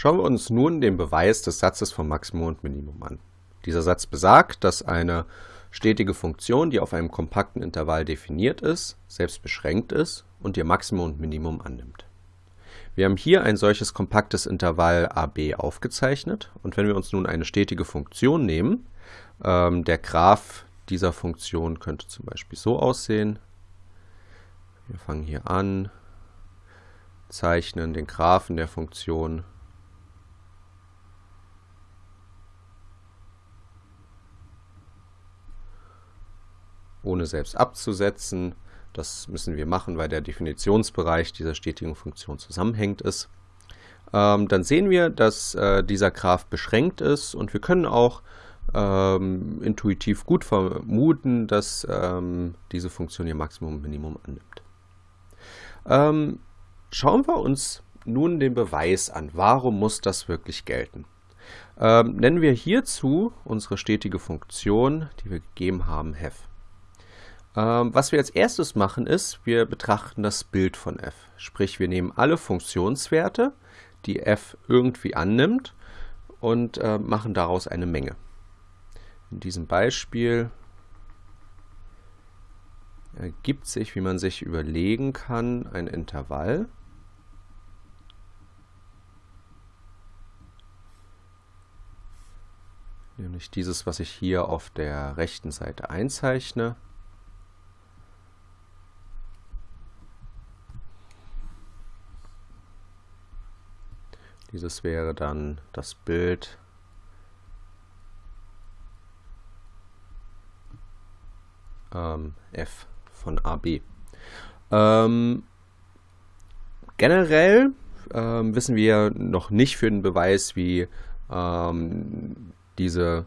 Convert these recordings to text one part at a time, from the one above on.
Schauen wir uns nun den Beweis des Satzes von Maximum und Minimum an. Dieser Satz besagt, dass eine stetige Funktion, die auf einem kompakten Intervall definiert ist, selbst beschränkt ist und ihr Maximum und Minimum annimmt. Wir haben hier ein solches kompaktes Intervall AB aufgezeichnet und wenn wir uns nun eine stetige Funktion nehmen, ähm, der Graph dieser Funktion könnte zum Beispiel so aussehen. Wir fangen hier an, zeichnen den Graphen der Funktion ohne selbst abzusetzen. Das müssen wir machen, weil der Definitionsbereich dieser stetigen Funktion zusammenhängt ist. Ähm, dann sehen wir, dass äh, dieser Graph beschränkt ist und wir können auch ähm, intuitiv gut vermuten, dass ähm, diese Funktion ihr Maximum und Minimum annimmt. Ähm, schauen wir uns nun den Beweis an. Warum muss das wirklich gelten? Ähm, nennen wir hierzu unsere stetige Funktion, die wir gegeben haben, hef. Ähm, was wir als erstes machen ist, wir betrachten das Bild von f. Sprich, wir nehmen alle Funktionswerte, die f irgendwie annimmt und äh, machen daraus eine Menge. In diesem Beispiel ergibt sich, wie man sich überlegen kann, ein Intervall. Nämlich dieses, was ich hier auf der rechten Seite einzeichne. Dieses wäre dann das Bild ähm, f von AB. Ähm, generell ähm, wissen wir noch nicht für den Beweis, wie ähm, diese,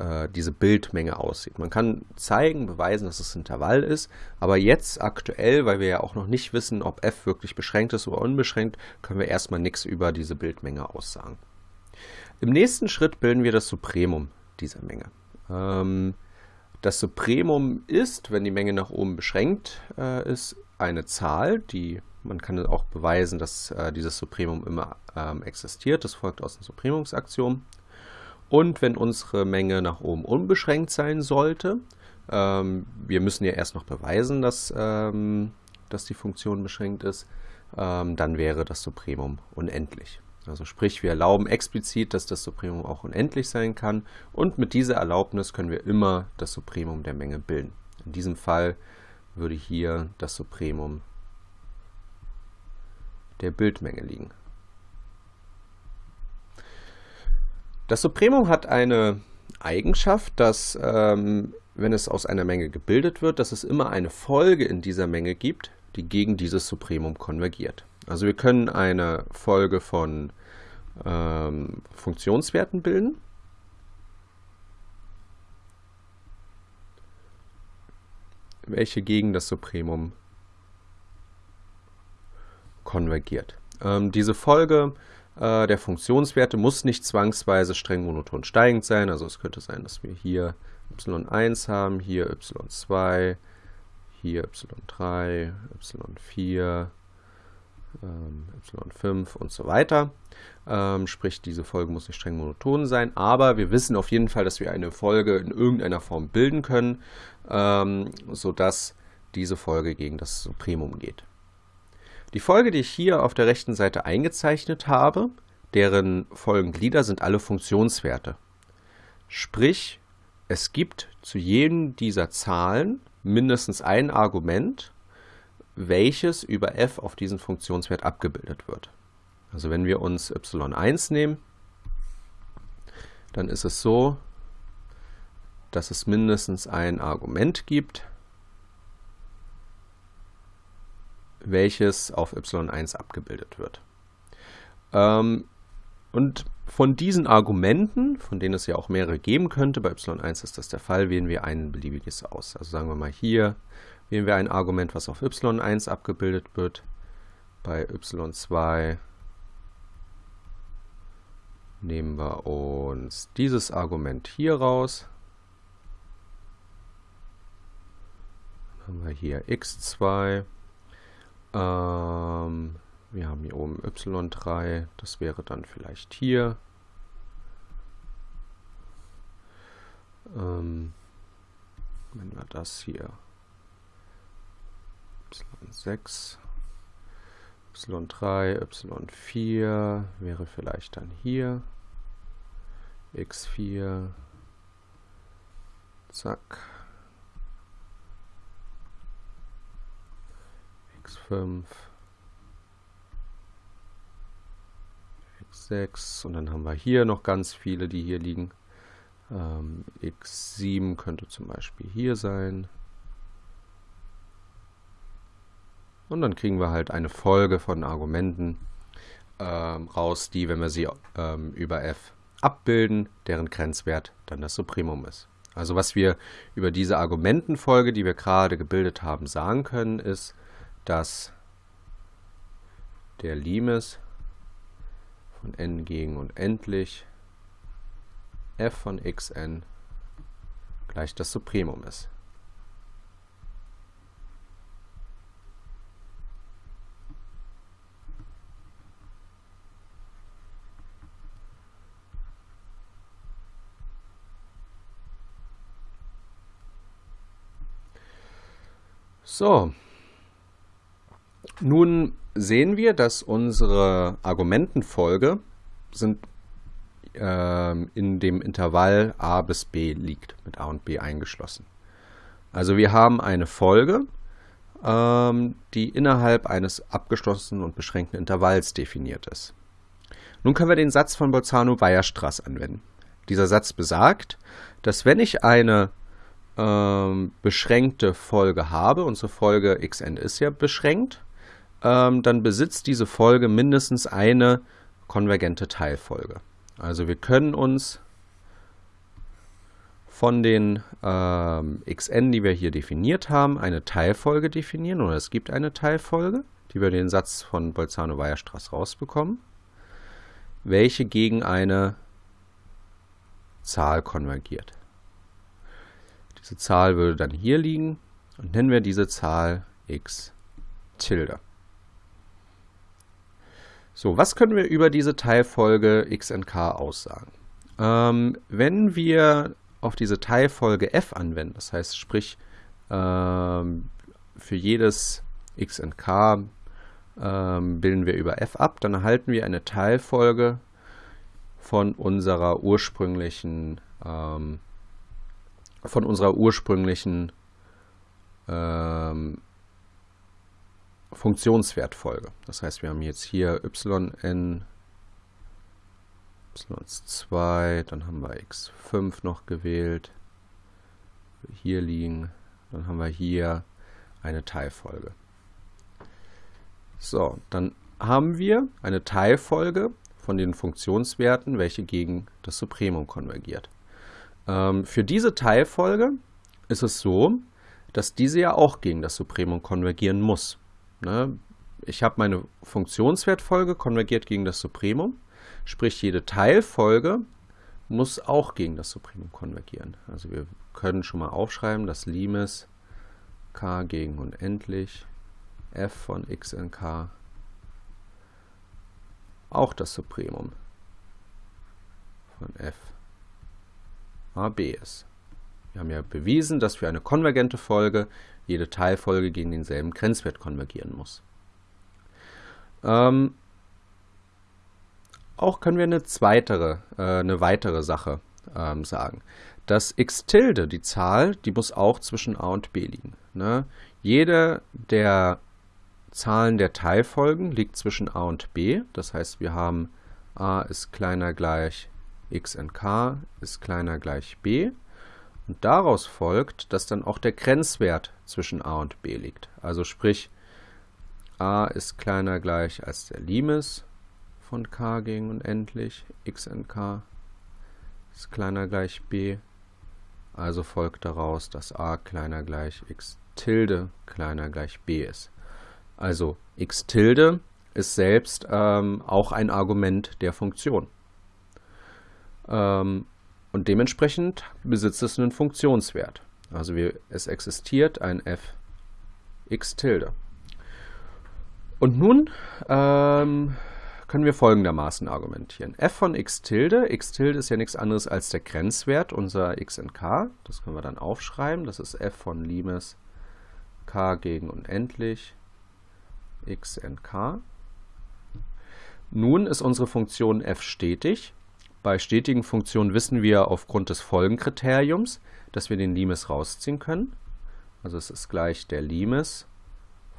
äh, diese Bildmenge aussieht. Man kann zeigen, beweisen, dass es ein Intervall ist, aber jetzt aktuell, weil wir ja auch noch nicht wissen, ob f wirklich beschränkt ist oder unbeschränkt, können wir erstmal nichts über diese Bildmenge aussagen. Im nächsten Schritt bilden wir das Supremum dieser Menge. Ähm, das Supremum ist, wenn die Menge nach oben beschränkt äh, ist, eine Zahl, die man kann auch beweisen, dass äh, dieses Supremum immer ähm, existiert. Das folgt aus dem Supremumsaxiom. Und wenn unsere Menge nach oben unbeschränkt sein sollte, ähm, wir müssen ja erst noch beweisen, dass, ähm, dass die Funktion beschränkt ist, ähm, dann wäre das Supremum unendlich. Also sprich, wir erlauben explizit, dass das Supremum auch unendlich sein kann und mit dieser Erlaubnis können wir immer das Supremum der Menge bilden. In diesem Fall würde hier das Supremum der Bildmenge liegen. Das Supremum hat eine Eigenschaft, dass ähm, wenn es aus einer Menge gebildet wird, dass es immer eine Folge in dieser Menge gibt, die gegen dieses Supremum konvergiert. Also wir können eine Folge von ähm, Funktionswerten bilden. welche gegen das Supremum konvergiert. Ähm, diese Folge äh, der Funktionswerte muss nicht zwangsweise streng monoton steigend sein. Also es könnte sein, dass wir hier y1 haben, hier y2, hier y3, y4, ähm, y5 und so weiter. Ähm, sprich, diese Folge muss nicht streng monoton sein, aber wir wissen auf jeden Fall, dass wir eine Folge in irgendeiner Form bilden können, ähm, sodass diese Folge gegen das Supremum geht. Die Folge, die ich hier auf der rechten Seite eingezeichnet habe, deren Folgenglieder sind alle Funktionswerte. Sprich, es gibt zu jedem dieser Zahlen mindestens ein Argument, welches über f auf diesen Funktionswert abgebildet wird. Also wenn wir uns y1 nehmen, dann ist es so, dass es mindestens ein Argument gibt, welches auf y1 abgebildet wird. Ähm, und von diesen Argumenten, von denen es ja auch mehrere geben könnte, bei y1 ist das der Fall, wählen wir ein beliebiges aus. Also sagen wir mal hier wählen wir ein Argument, was auf y1 abgebildet wird. Bei y2 nehmen wir uns dieses Argument hier raus. Dann haben wir hier x2. Ähm, Wir haben hier oben y3, das wäre dann vielleicht hier. Ähm, wenn wir das hier y6, y3, y4 wäre vielleicht dann hier, x4, zack, x5, x6 und dann haben wir hier noch ganz viele, die hier liegen. Ähm, x7 könnte zum Beispiel hier sein. Und dann kriegen wir halt eine Folge von Argumenten ähm, raus, die, wenn wir sie ähm, über f abbilden, deren Grenzwert dann das Supremum ist. Also was wir über diese Argumentenfolge, die wir gerade gebildet haben, sagen können, ist, dass der Limes von n gegen unendlich f von xn gleich das Supremum ist. So, nun sehen wir, dass unsere Argumentenfolge sind, äh, in dem Intervall a bis b liegt, mit a und b eingeschlossen. Also wir haben eine Folge, ähm, die innerhalb eines abgeschlossenen und beschränkten Intervalls definiert ist. Nun können wir den Satz von Bolzano-Weierstrass anwenden. Dieser Satz besagt, dass wenn ich eine ähm, beschränkte Folge habe, unsere Folge xn ist ja beschränkt, ähm, dann besitzt diese Folge mindestens eine konvergente Teilfolge. Also wir können uns von den ähm, xn, die wir hier definiert haben, eine Teilfolge definieren, oder es gibt eine Teilfolge, die wir den Satz von Bolzano-Weierstrass rausbekommen, welche gegen eine Zahl konvergiert. Diese Zahl würde dann hier liegen und nennen wir diese Zahl x Tilde. So, was können wir über diese Teilfolge x n k aussagen? Ähm, wenn wir auf diese Teilfolge f anwenden, das heißt sprich ähm, für jedes x n k ähm, bilden wir über f ab, dann erhalten wir eine Teilfolge von unserer ursprünglichen ähm, von unserer ursprünglichen ähm, Funktionswertfolge. Das heißt, wir haben jetzt hier yn, y2, dann haben wir x5 noch gewählt, hier liegen, dann haben wir hier eine Teilfolge. So, dann haben wir eine Teilfolge von den Funktionswerten, welche gegen das Supremum konvergiert. Ähm, für diese Teilfolge ist es so, dass diese ja auch gegen das Supremum konvergieren muss. Ne? Ich habe meine Funktionswertfolge konvergiert gegen das Supremum, sprich jede Teilfolge muss auch gegen das Supremum konvergieren. Also wir können schon mal aufschreiben, dass Limes k gegen unendlich f von x in k auch das Supremum von f AB ist. Wir haben ja bewiesen, dass für eine konvergente Folge jede Teilfolge gegen denselben Grenzwert konvergieren muss. Ähm, auch können wir eine, zweitere, äh, eine weitere Sache ähm, sagen. Das x Tilde, die Zahl, die muss auch zwischen a und b liegen. Ne? Jede der Zahlen der Teilfolgen liegt zwischen a und b. Das heißt, wir haben a ist kleiner gleich x in k ist kleiner gleich b. Und daraus folgt, dass dann auch der Grenzwert zwischen a und b liegt. Also sprich, a ist kleiner gleich als der Limes von k gegen unendlich, x in k ist kleiner gleich b. Also folgt daraus, dass a kleiner gleich x Tilde kleiner gleich b ist. Also x Tilde ist selbst ähm, auch ein Argument der Funktion. Ähm, und dementsprechend besitzt es einen Funktionswert. Also wir, es existiert ein f x tilde. Und nun ähm, können wir folgendermaßen argumentieren. f von x tilde, x tilde ist ja nichts anderes als der Grenzwert unserer x in k. Das können wir dann aufschreiben. Das ist f von Limes k gegen unendlich x in k. Nun ist unsere Funktion f stetig. Bei stetigen Funktionen wissen wir aufgrund des Folgenkriteriums, dass wir den Limes rausziehen können. Also es ist gleich der Limes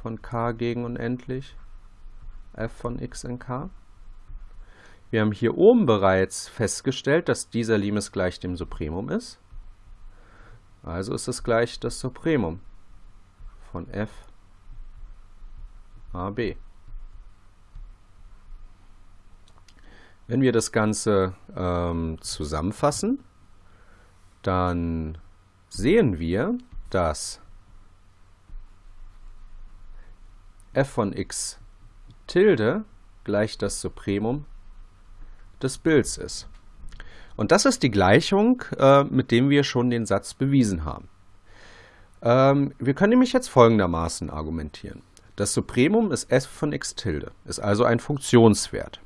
von k gegen unendlich f von x in k. Wir haben hier oben bereits festgestellt, dass dieser Limes gleich dem Supremum ist. Also ist es gleich das Supremum von f ab. Wenn wir das Ganze ähm, zusammenfassen, dann sehen wir, dass f von x Tilde gleich das Supremum des Bilds ist. Und das ist die Gleichung, äh, mit dem wir schon den Satz bewiesen haben. Ähm, wir können nämlich jetzt folgendermaßen argumentieren. Das Supremum ist f von x Tilde, ist also ein Funktionswert.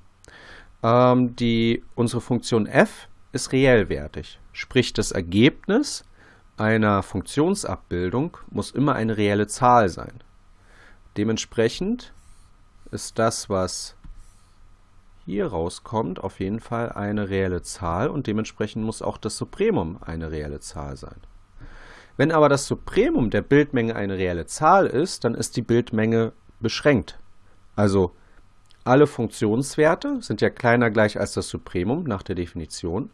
Ähm, die, unsere Funktion f ist reellwertig, sprich das Ergebnis einer Funktionsabbildung muss immer eine reelle Zahl sein. Dementsprechend ist das, was hier rauskommt, auf jeden Fall eine reelle Zahl und dementsprechend muss auch das Supremum eine reelle Zahl sein. Wenn aber das Supremum der Bildmenge eine reelle Zahl ist, dann ist die Bildmenge beschränkt. Also alle Funktionswerte sind ja kleiner gleich als das Supremum nach der Definition.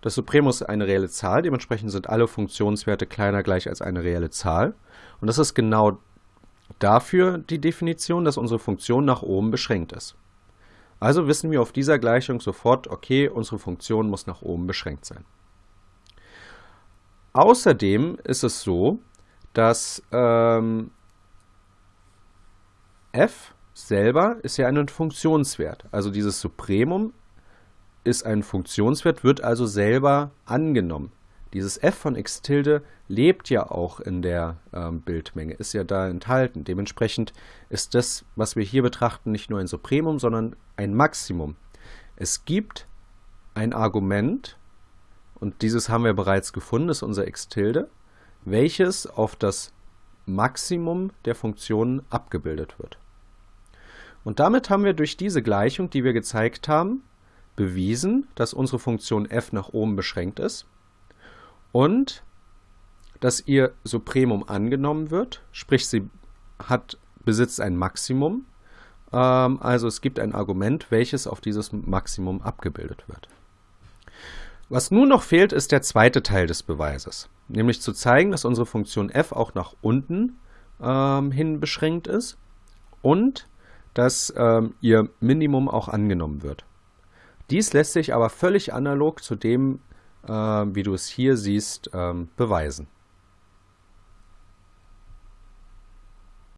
Das Supremum ist eine reelle Zahl, dementsprechend sind alle Funktionswerte kleiner gleich als eine reelle Zahl. Und das ist genau Dafür die Definition, dass unsere Funktion nach oben beschränkt ist. Also wissen wir auf dieser Gleichung sofort, okay, unsere Funktion muss nach oben beschränkt sein. Außerdem ist es so, dass ähm, f selber ist ja ein Funktionswert. Also dieses Supremum ist ein Funktionswert, wird also selber angenommen. Dieses f von x tilde lebt ja auch in der ähm, Bildmenge, ist ja da enthalten. Dementsprechend ist das, was wir hier betrachten, nicht nur ein Supremum, sondern ein Maximum. Es gibt ein Argument, und dieses haben wir bereits gefunden, ist unser x tilde, welches auf das Maximum der Funktionen abgebildet wird. Und damit haben wir durch diese Gleichung, die wir gezeigt haben, bewiesen, dass unsere Funktion f nach oben beschränkt ist und dass ihr Supremum angenommen wird, sprich sie hat, besitzt ein Maximum, ähm, also es gibt ein Argument, welches auf dieses Maximum abgebildet wird. Was nun noch fehlt, ist der zweite Teil des Beweises, nämlich zu zeigen, dass unsere Funktion f auch nach unten ähm, hin beschränkt ist und dass ähm, ihr Minimum auch angenommen wird. Dies lässt sich aber völlig analog zu dem äh, wie du es hier siehst, ähm, beweisen.